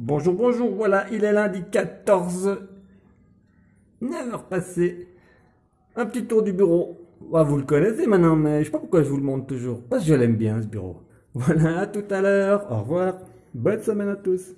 Bonjour, bonjour, voilà, il est lundi 14. 9h passées. Un petit tour du bureau. Ah, vous le connaissez maintenant, mais je sais pas pourquoi je vous le montre toujours. Parce que je l'aime bien ce bureau. Voilà, à tout à l'heure. Au revoir. Bonne semaine à tous.